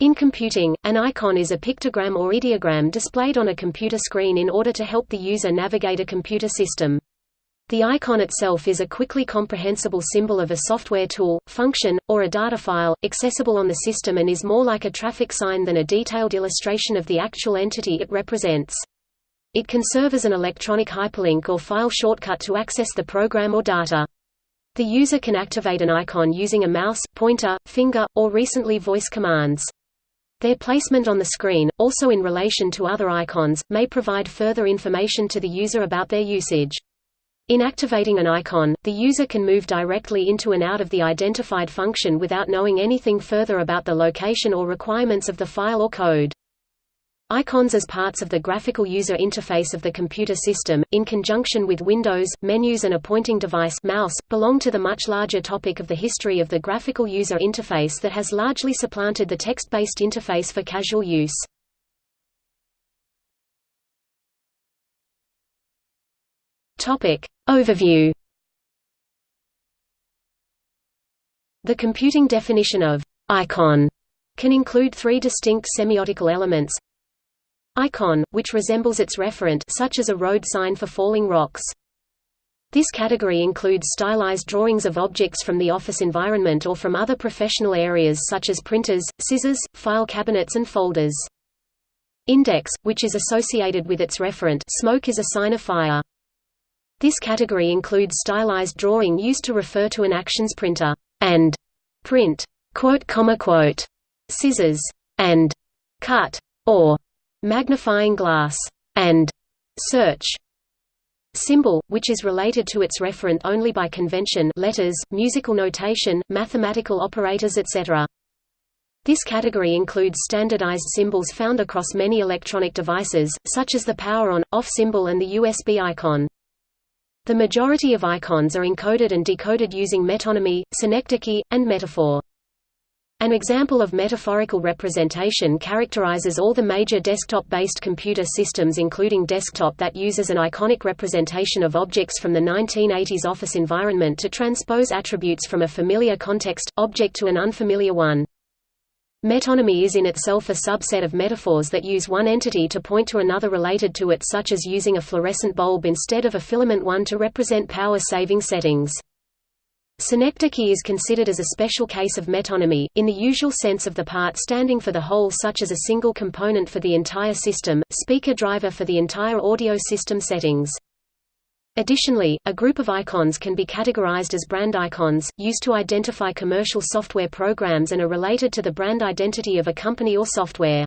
In computing, an icon is a pictogram or ideogram displayed on a computer screen in order to help the user navigate a computer system. The icon itself is a quickly comprehensible symbol of a software tool, function, or a data file, accessible on the system and is more like a traffic sign than a detailed illustration of the actual entity it represents. It can serve as an electronic hyperlink or file shortcut to access the program or data. The user can activate an icon using a mouse, pointer, finger, or recently voice commands. Their placement on the screen, also in relation to other icons, may provide further information to the user about their usage. In activating an icon, the user can move directly into and out of the identified function without knowing anything further about the location or requirements of the file or code. Icons as parts of the graphical user interface of the computer system, in conjunction with windows, menus and a pointing device mouse, belong to the much larger topic of the history of the graphical user interface that has largely supplanted the text-based interface for casual use. Overview The computing definition of «icon» can include three distinct semiotical elements Icon, which resembles its referent such as a road sign for falling rocks. This category includes stylized drawings of objects from the office environment or from other professional areas such as printers, scissors, file cabinets and folders. Index, which is associated with its referent smoke is a sign of fire. This category includes stylized drawing used to refer to an actions printer, and print, quote, comma, quote, scissors, and cut, or magnifying glass, and search symbol, which is related to its referent only by convention letters, musical notation, mathematical operators etc. This category includes standardized symbols found across many electronic devices, such as the power on-off symbol and the USB icon. The majority of icons are encoded and decoded using metonymy, synecdoche, and metaphor. An example of metaphorical representation characterizes all the major desktop-based computer systems including desktop that uses an iconic representation of objects from the 1980s office environment to transpose attributes from a familiar context, object to an unfamiliar one. Metonymy is in itself a subset of metaphors that use one entity to point to another related to it such as using a fluorescent bulb instead of a filament one to represent power-saving settings. Synecdoche is considered as a special case of metonymy, in the usual sense of the part standing for the whole such as a single component for the entire system, speaker driver for the entire audio system settings. Additionally, a group of icons can be categorized as brand icons, used to identify commercial software programs and are related to the brand identity of a company or software.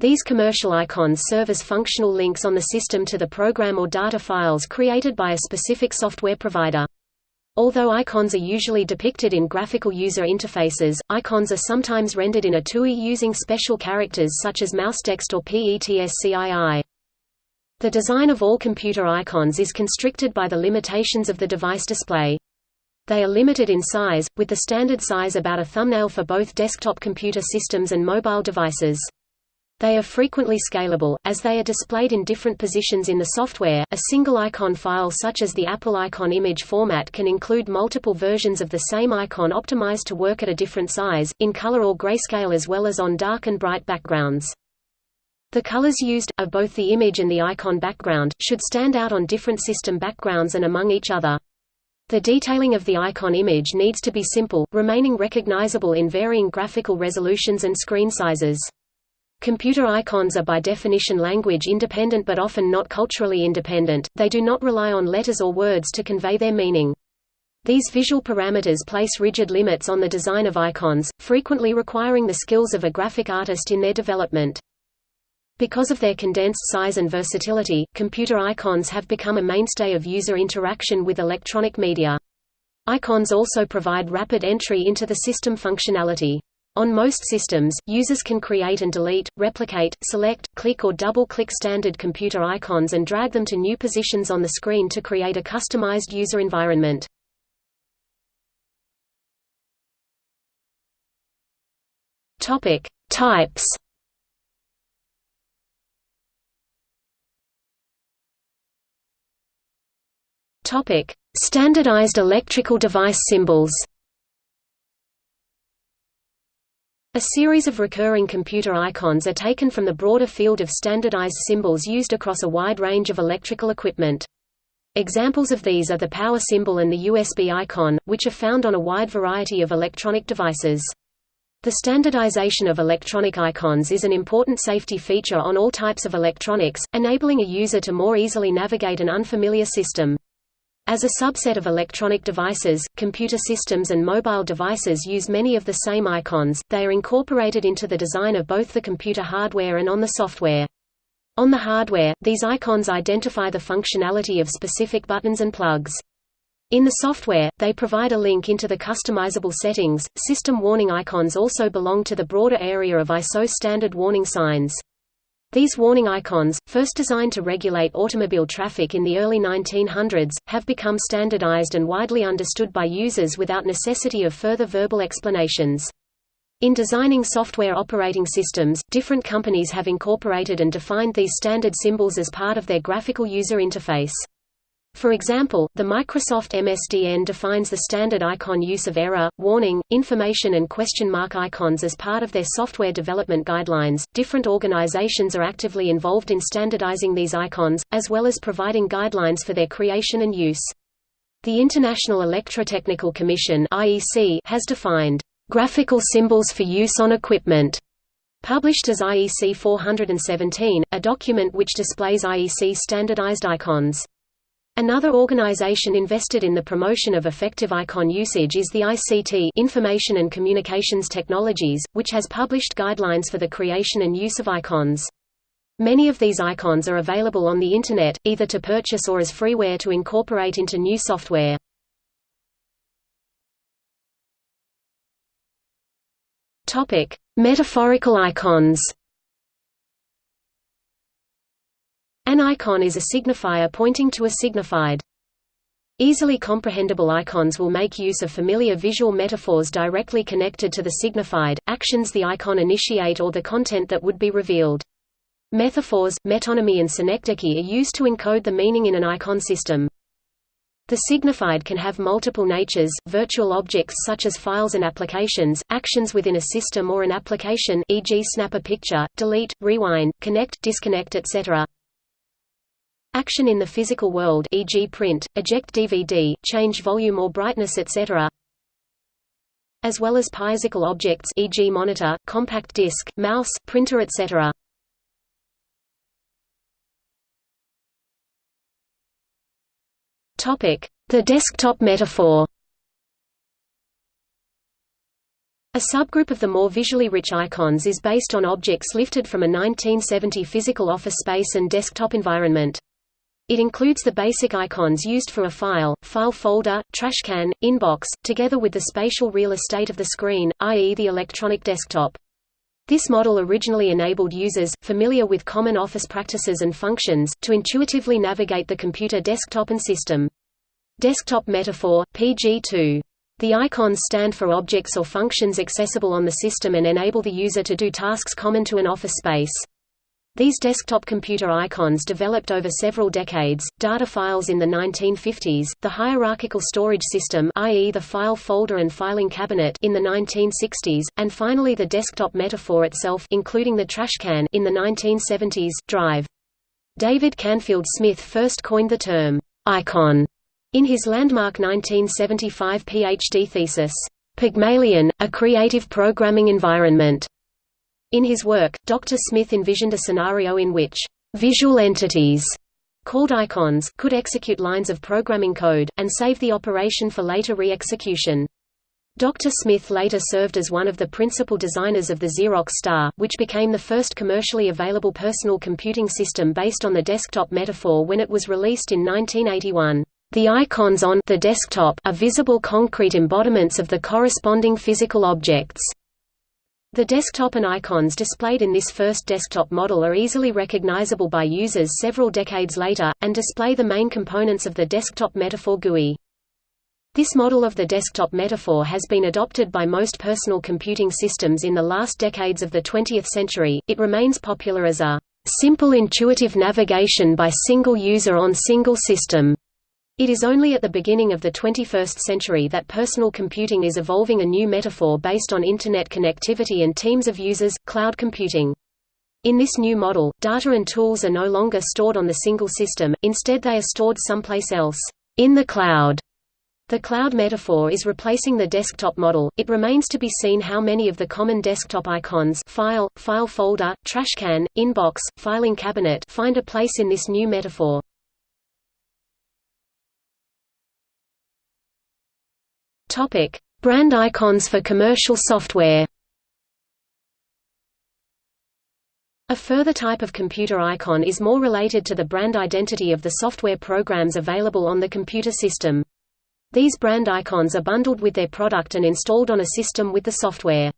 These commercial icons serve as functional links on the system to the program or data files created by a specific software provider. Although icons are usually depicted in graphical user interfaces, icons are sometimes rendered in a TUI using special characters such as mousetext or PETSCII. The design of all computer icons is constricted by the limitations of the device display. They are limited in size, with the standard size about a thumbnail for both desktop computer systems and mobile devices. They are frequently scalable, as they are displayed in different positions in the software. A single icon file such as the Apple icon image format can include multiple versions of the same icon optimized to work at a different size, in color or grayscale as well as on dark and bright backgrounds. The colors used, of both the image and the icon background, should stand out on different system backgrounds and among each other. The detailing of the icon image needs to be simple, remaining recognizable in varying graphical resolutions and screen sizes. Computer icons are by definition language independent but often not culturally independent, they do not rely on letters or words to convey their meaning. These visual parameters place rigid limits on the design of icons, frequently requiring the skills of a graphic artist in their development. Because of their condensed size and versatility, computer icons have become a mainstay of user interaction with electronic media. Icons also provide rapid entry into the system functionality. On most systems, users can create and delete, replicate, select, click or double-click standard computer icons and drag them to new positions on the screen to create a customized user environment. Topic: Types. Topic: Standardized electrical device symbols. A series of recurring computer icons are taken from the broader field of standardized symbols used across a wide range of electrical equipment. Examples of these are the power symbol and the USB icon, which are found on a wide variety of electronic devices. The standardization of electronic icons is an important safety feature on all types of electronics, enabling a user to more easily navigate an unfamiliar system. As a subset of electronic devices, computer systems and mobile devices use many of the same icons, they are incorporated into the design of both the computer hardware and on the software. On the hardware, these icons identify the functionality of specific buttons and plugs. In the software, they provide a link into the customizable settings. System warning icons also belong to the broader area of ISO standard warning signs. These warning icons, first designed to regulate automobile traffic in the early 1900s, have become standardized and widely understood by users without necessity of further verbal explanations. In designing software operating systems, different companies have incorporated and defined these standard symbols as part of their graphical user interface. For example, the Microsoft MSDN defines the standard icon use of error, warning, information and question mark icons as part of their software development guidelines. Different organizations are actively involved in standardizing these icons, as well as providing guidelines for their creation and use. The International Electrotechnical Commission (IEC) has defined graphical symbols for use on equipment published as IEC 417, a document which displays IEC standardized icons. Another organization invested in the promotion of effective icon usage is the ICT Information and Communications Technologies, which has published guidelines for the creation and use of icons. Many of these icons are available on the Internet, either to purchase or as freeware to incorporate into new software. Metaphorical icons An icon is a signifier pointing to a signified. Easily comprehensible icons will make use of familiar visual metaphors directly connected to the signified, actions the icon initiate or the content that would be revealed. Metaphors, metonymy and synecdoche are used to encode the meaning in an icon system. The signified can have multiple natures, virtual objects such as files and applications, actions within a system or an application e.g. snap a picture, delete, rewind, connect, disconnect etc. Action in the physical world e.g. print, eject DVD, change volume or brightness etc. as well as physical objects e.g. monitor, compact disc, mouse, printer etc. Topic: The desktop metaphor. A subgroup of the more visually rich icons is based on objects lifted from a 1970 physical office space and desktop environment. It includes the basic icons used for a file, file folder, trashcan, inbox, together with the spatial real estate of the screen, i.e. the electronic desktop. This model originally enabled users, familiar with common office practices and functions, to intuitively navigate the computer desktop and system. Desktop Metaphor, PG2. The icons stand for objects or functions accessible on the system and enable the user to do tasks common to an office space. These desktop computer icons developed over several decades, data files in the 1950s, the hierarchical storage system i.e. the file folder and filing cabinet in the 1960s, and finally the desktop metaphor itself including the trashcan in the 1970s, drive. David Canfield Smith first coined the term, icon, in his landmark 1975 PhD thesis, Pygmalion, a creative programming environment. In his work, Dr. Smith envisioned a scenario in which visual entities called icons could execute lines of programming code, and save the operation for later re-execution. Dr. Smith later served as one of the principal designers of the Xerox Star, which became the first commercially available personal computing system based on the desktop metaphor when it was released in 1981. The icons on the desktop are visible concrete embodiments of the corresponding physical objects. The desktop and icons displayed in this first desktop model are easily recognizable by users several decades later, and display the main components of the desktop metaphor GUI. This model of the desktop metaphor has been adopted by most personal computing systems in the last decades of the 20th century. It remains popular as a simple intuitive navigation by single user on single system It is only at the beginning of the 21st century that personal computing is evolving a new metaphor based on Internet connectivity and teams of users, cloud computing. In this new model, data and tools are no longer stored on the single system, instead they are stored someplace else, in the cloud. The cloud metaphor is replacing the desktop model. It remains to be seen how many of the common desktop icons file, file folder, trash can, inbox, filing cabinet find a place in this new metaphor. Topic: Brand icons for commercial software. A further type of computer icon is more related to the brand identity of the software programs available on the computer system. These brand icons are bundled with their product and installed on a system with the software.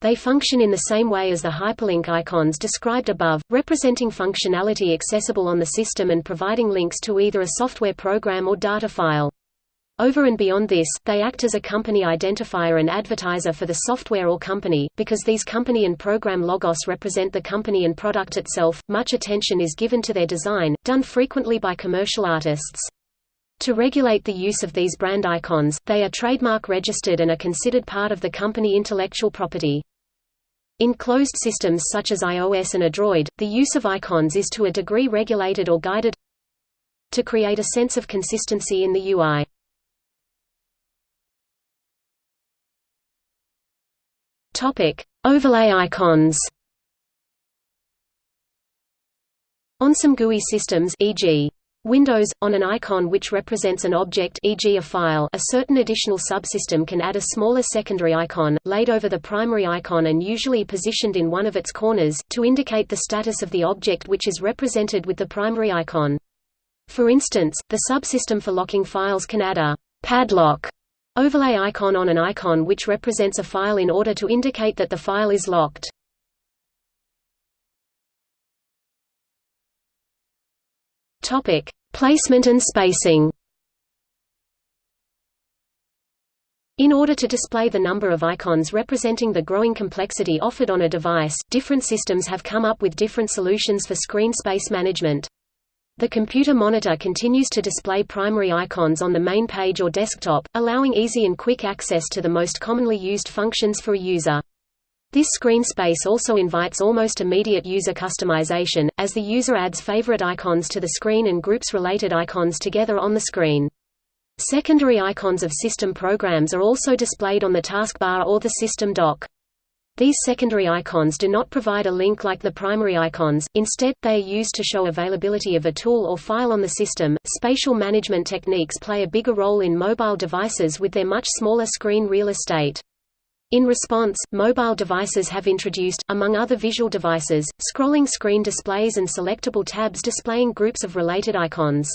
They function in the same way as the hyperlink icons described above, representing functionality accessible on the system and providing links to either a software program or data file. Over and beyond this, they act as a company identifier and advertiser for the software or company. Because these company and program logos represent the company and product itself, much attention is given to their design, done frequently by commercial artists. To regulate the use of these brand icons, they are trademark registered and are considered part of the company intellectual property. In closed systems such as iOS and Android, the use of icons is to a degree regulated or guided to create a sense of consistency in the UI. Topic: Overlay icons. On some GUI systems e.g. Windows, on an icon which represents an object e.g. a file a certain additional subsystem can add a smaller secondary icon, laid over the primary icon and usually positioned in one of its corners, to indicate the status of the object which is represented with the primary icon. For instance, the subsystem for locking files can add a «padlock» Overlay icon on an icon which represents a file in order to indicate that the file is locked. Topic: Placement and spacing. In order to display the number of icons representing the growing complexity offered on a device, different systems have come up with different solutions for screen space management. The computer monitor continues to display primary icons on the main page or desktop, allowing easy and quick access to the most commonly used functions for a user. This screen space also invites almost immediate user customization, as the user adds favorite icons to the screen and groups related icons together on the screen. Secondary icons of system programs are also displayed on the taskbar or the system dock. These secondary icons do not provide a link like the primary icons, instead, they are used to show availability of a tool or file on the system. Spatial management techniques play a bigger role in mobile devices with their much smaller screen real estate. In response, mobile devices have introduced, among other visual devices, scrolling screen displays and selectable tabs displaying groups of related icons.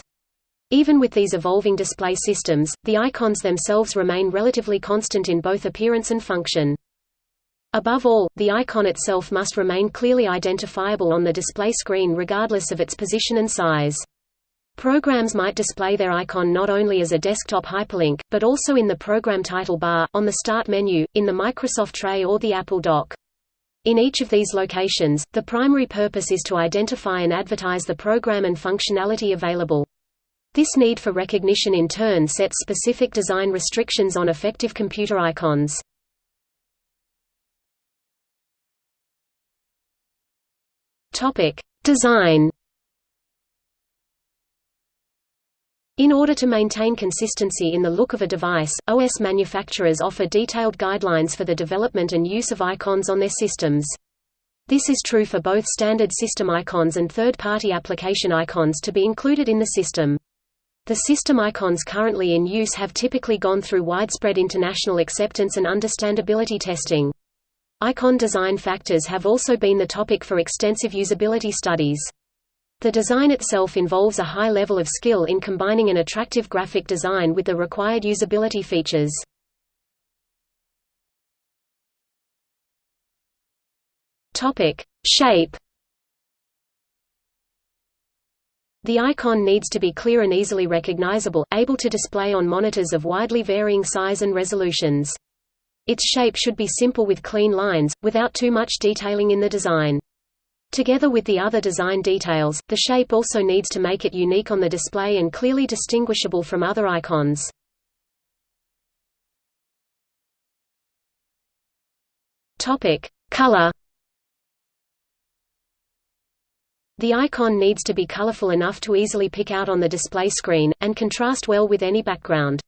Even with these evolving display systems, the icons themselves remain relatively constant in both appearance and function. Above all, the icon itself must remain clearly identifiable on the display screen regardless of its position and size. Programs might display their icon not only as a desktop hyperlink, but also in the program title bar, on the Start menu, in the Microsoft Tray or the Apple Dock. In each of these locations, the primary purpose is to identify and advertise the program and functionality available. This need for recognition in turn sets specific design restrictions on effective computer icons. Topic: Design. In order to maintain consistency in the look of a device, OS manufacturers offer detailed guidelines for the development and use of icons on their systems. This is true for both standard system icons and third-party application icons to be included in the system. The system icons currently in use have typically gone through widespread international acceptance and understandability testing. Icon design factors have also been the topic for extensive usability studies. The design itself involves a high level of skill in combining an attractive graphic design with the required usability features. Topic: Shape. The icon needs to be clear and easily recognizable, able to display on monitors of widely varying size and resolutions. Its shape should be simple with clean lines, without too much detailing in the design. Together with the other design details, the shape also needs to make it unique on the display and clearly distinguishable from other icons. Topic: Color. The icon needs to be colorful enough to easily pick out on the display screen, and contrast well with any background.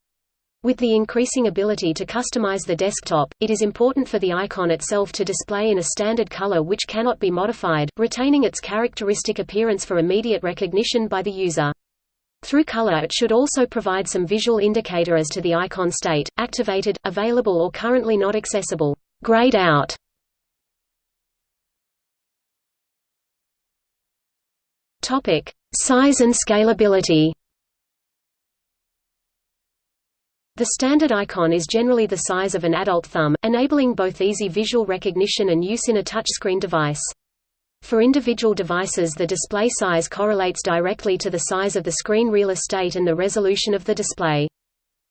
With the increasing ability to customize the desktop, it is important for the icon itself to display in a standard color which cannot be modified, retaining its characteristic appearance for immediate recognition by the user. Through color it should also provide some visual indicator as to the icon state, activated, available or currently not accessible. Grayed out Size and scalability. The standard icon is generally the size of an adult thumb, enabling both easy visual recognition and use in a touchscreen device. For individual devices the display size correlates directly to the size of the screen real estate and the resolution of the display.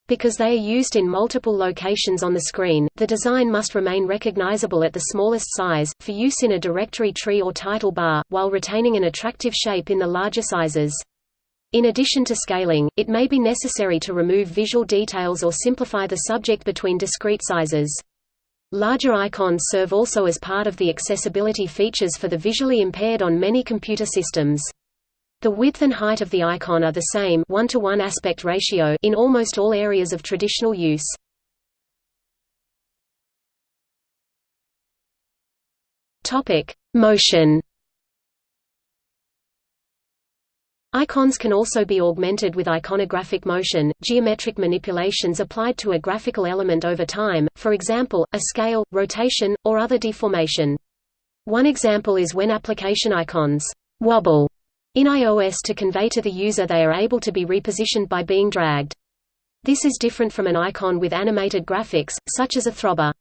Because they are used in multiple locations on the screen, the design must remain recognizable at the smallest size, for use in a directory tree or title bar, while retaining an attractive shape in the larger sizes. In addition to scaling, it may be necessary to remove visual details or simplify the subject between discrete sizes. Larger icons serve also as part of the accessibility features for the visually impaired on many computer systems. The width and height of the icon are the same 1 to 1 aspect ratio in almost all areas of traditional use. Topic: Motion. Icons can also be augmented with iconographic motion, geometric manipulations applied to a graphical element over time, for example, a scale, rotation, or other deformation. One example is when application icons wobble in iOS to convey to the user they are able to be repositioned by being dragged. This is different from an icon with animated graphics, such as a throbber.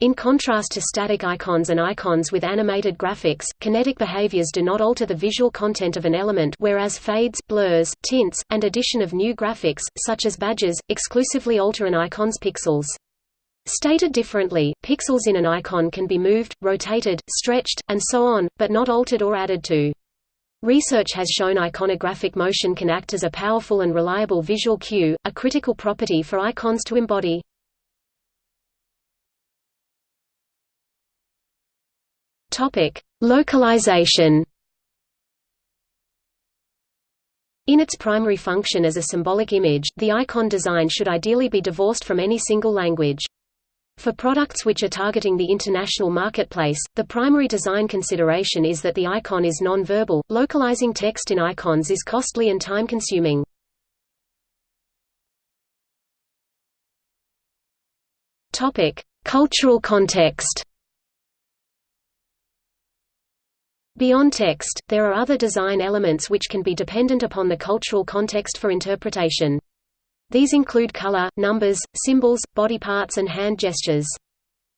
In contrast to static icons and icons with animated graphics, kinetic behaviors do not alter the visual content of an element whereas fades, blurs, tints, and addition of new graphics, such as badges, exclusively alter an icon's pixels. Stated differently, pixels in an icon can be moved, rotated, stretched, and so on, but not altered or added to. Research has shown iconographic motion can act as a powerful and reliable visual cue, a critical property for icons to embody. Topic: Localization. In its primary function as a symbolic image, the icon design should ideally be divorced from any single language. For products which are targeting the international marketplace, the primary design consideration is that the icon is non-verbal. Localizing text in icons is costly and time-consuming. Topic: Cultural context. Beyond text, there are other design elements which can be dependent upon the cultural context for interpretation. These include color, numbers, symbols, body parts and hand gestures.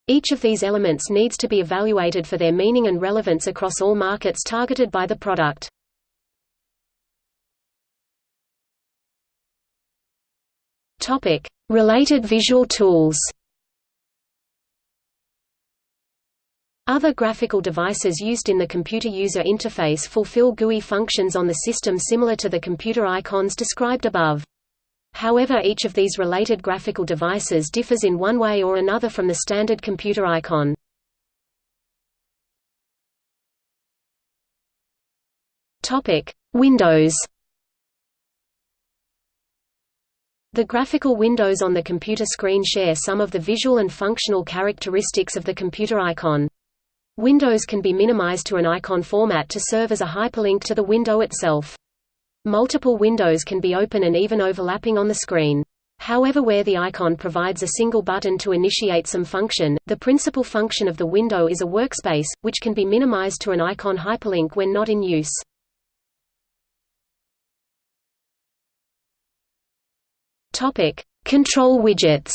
Each of these elements needs to be evaluated for their meaning and relevance across all markets targeted by the product. Related visual tools. Other graphical devices used in the computer user interface fulfill GUI functions on the system similar to the computer icons described above. However each of these related graphical devices differs in one way or another from the standard computer icon. Windows The graphical windows on the computer screen share some of the visual and functional characteristics of the computer icon. Windows can be minimized to an icon format to serve as a hyperlink to the window itself. Multiple windows can be open and even overlapping on the screen. However where the icon provides a single button to initiate some function, the principal function of the window is a workspace, which can be minimized to an icon hyperlink when not in use. Control widgets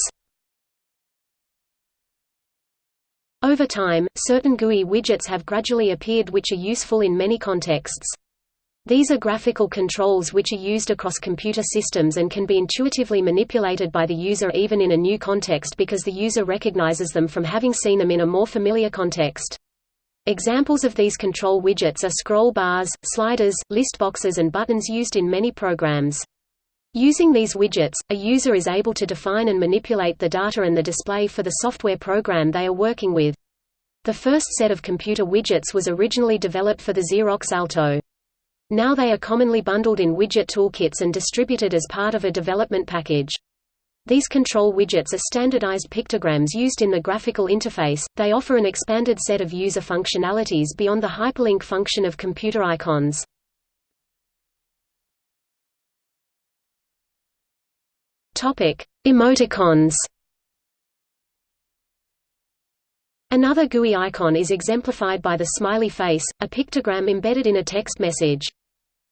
Over time, certain GUI widgets have gradually appeared which are useful in many contexts. These are graphical controls which are used across computer systems and can be intuitively manipulated by the user even in a new context because the user recognizes them from having seen them in a more familiar context. Examples of these control widgets are scroll bars, sliders, list boxes and buttons used in many programs. Using these widgets, a user is able to define and manipulate the data and the display for the software program they are working with. The first set of computer widgets was originally developed for the Xerox Alto. Now they are commonly bundled in widget toolkits and distributed as part of a development package. These control widgets are standardized pictograms used in the graphical interface. They offer an expanded set of user functionalities beyond the hyperlink function of computer icons. Topic: Emoticons. Another GUI icon is exemplified by the smiley face, a pictogram embedded in a text message.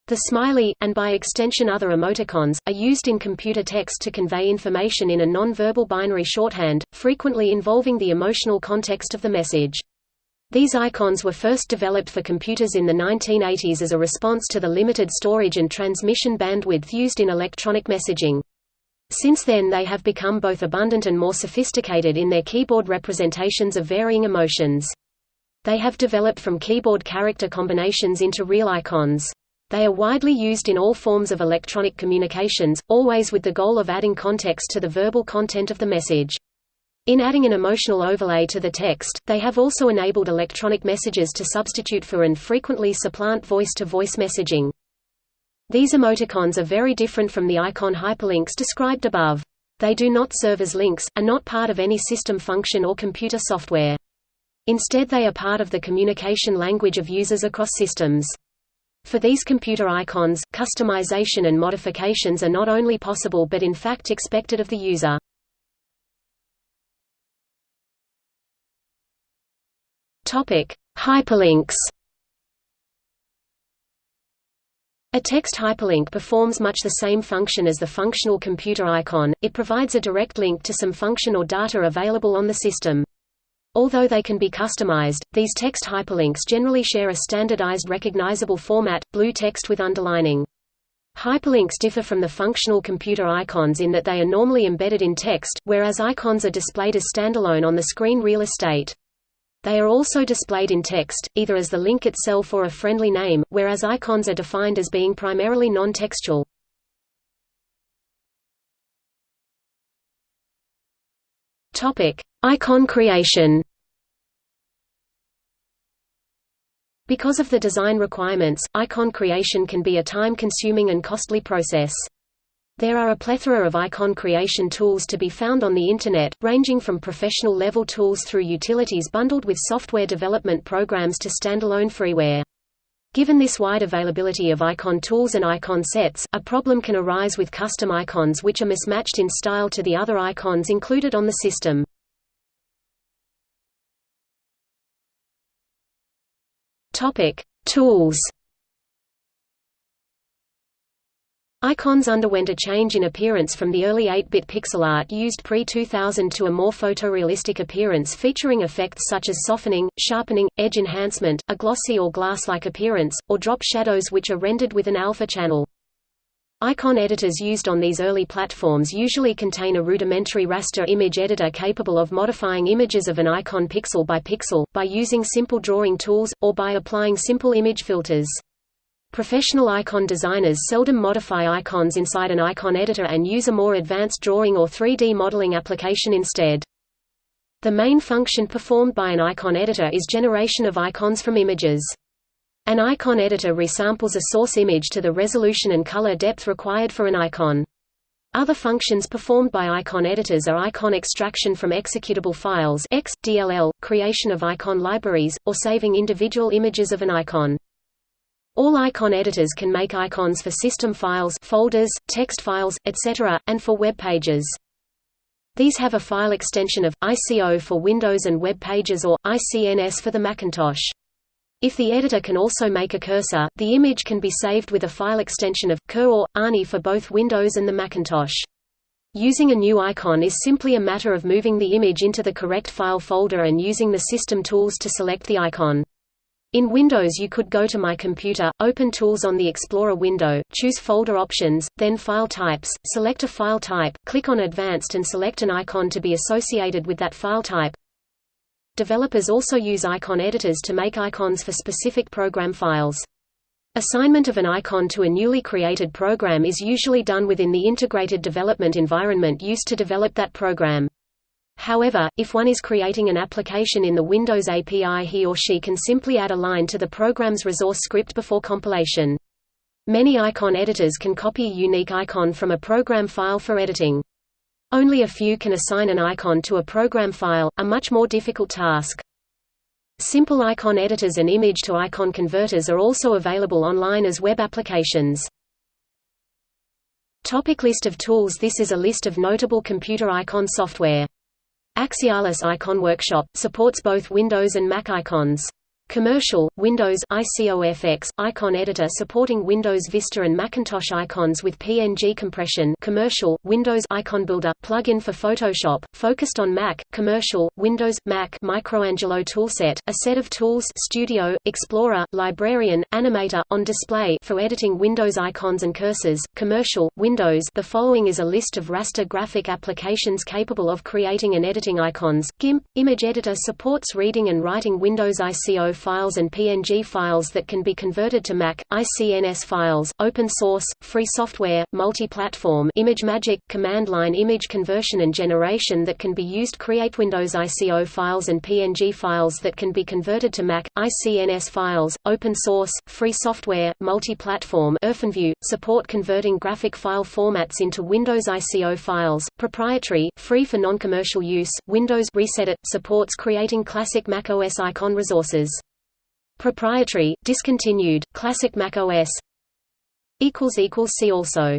The smiley, and by extension other emoticons, are used in computer text to convey information in a non-verbal binary shorthand, frequently involving the emotional context of the message. These icons were first developed for computers in the 1980s as a response to the limited storage and transmission bandwidth used in electronic messaging. Since then they have become both abundant and more sophisticated in their keyboard representations of varying emotions. They have developed from keyboard character combinations into real icons. They are widely used in all forms of electronic communications, always with the goal of adding context to the verbal content of the message. In adding an emotional overlay to the text, they have also enabled electronic messages to substitute for and frequently supplant voice-to-voice -voice messaging. These emoticons are very different from the icon hyperlinks described above. They do not serve as links, are not part of any system function or computer software. Instead they are part of the communication language of users across systems. For these computer icons, customization and modifications are not only possible but in fact expected of the user. Hyperlinks A text hyperlink performs much the same function as the functional computer icon, it provides a direct link to some function or data available on the system. Although they can be customized, these text hyperlinks generally share a standardized recognizable format, blue text with underlining. Hyperlinks differ from the functional computer icons in that they are normally embedded in text, whereas icons are displayed as standalone on the screen real estate. They are also displayed in text, either as the link itself or a friendly name, whereas icons are defined as being primarily non-textual. Icon creation Because of the design requirements, icon creation can be a time-consuming and costly process. There are a plethora of icon creation tools to be found on the Internet, ranging from professional-level tools through utilities bundled with software development programs to standalone freeware. Given this wide availability of icon tools and icon sets, a problem can arise with custom icons which are mismatched in style to the other icons included on the system. Tools Icons underwent a change in appearance from the early 8-bit pixel art used pre-2000 to a more photorealistic appearance featuring effects such as softening, sharpening, edge enhancement, a glossy or glass-like appearance, or drop shadows which are rendered with an alpha channel. Icon editors used on these early platforms usually contain a rudimentary raster image editor capable of modifying images of an icon pixel by pixel, by using simple drawing tools, or by applying simple image filters. Professional icon designers seldom modify icons inside an icon editor and use a more advanced drawing or 3D modeling application instead. The main function performed by an icon editor is generation of icons from images. An icon editor resamples a source image to the resolution and color depth required for an icon. Other functions performed by icon editors are icon extraction from executable files X, DLL, creation of icon libraries, or saving individual images of an icon. All icon editors can make icons for system files folders, text files, etc., and for web pages. These have a file extension of, ICO for Windows and web pages or, ICNS for the Macintosh. If the editor can also make a cursor, the image can be saved with a file extension of, CUR or, ANI for both Windows and the Macintosh. Using a new icon is simply a matter of moving the image into the correct file folder and using the system tools to select the icon. In Windows you could go to My Computer, open Tools on the Explorer window, choose Folder Options, then File Types, select a file type, click on Advanced and select an icon to be associated with that file type. Developers also use icon editors to make icons for specific program files. Assignment of an icon to a newly created program is usually done within the integrated development environment used to develop that program. However, if one is creating an application in the Windows API he or she can simply add a line to the program's resource script before compilation. Many icon editors can copy a unique icon from a program file for editing. Only a few can assign an icon to a program file, a much more difficult task. Simple icon editors and image-to-icon converters are also available online as web applications. Topic list of tools This is a list of notable computer icon software. Axialis Icon Workshop, supports both Windows and Mac icons. Commercial, Windows ICOFX, icon editor supporting Windows Vista and Macintosh icons with PNG compression Commercial, Windows Icon Builder, plugin for Photoshop, focused on Mac, Commercial, Windows, Mac Microangelo toolset, a set of tools Studio, Explorer, Librarian, Animator, on display for editing Windows icons and cursors, Commercial, Windows. The following is a list of raster graphic applications capable of creating and editing icons, GIMP, Image Editor supports reading and writing Windows ICO files and PNG files that can be converted to Mac, ICNS files, open source, free software, multi-platform ImageMagick, command line image conversion and generation that can be used create Windows ICO files and PNG files that can be converted to Mac, ICNS files, open source, free software, multi-platform support converting graphic file formats into Windows ICO files, proprietary, free for non-commercial use, Windows ResEdit, supports creating classic macOS icon resources. Proprietary, discontinued, classic Mac OS See also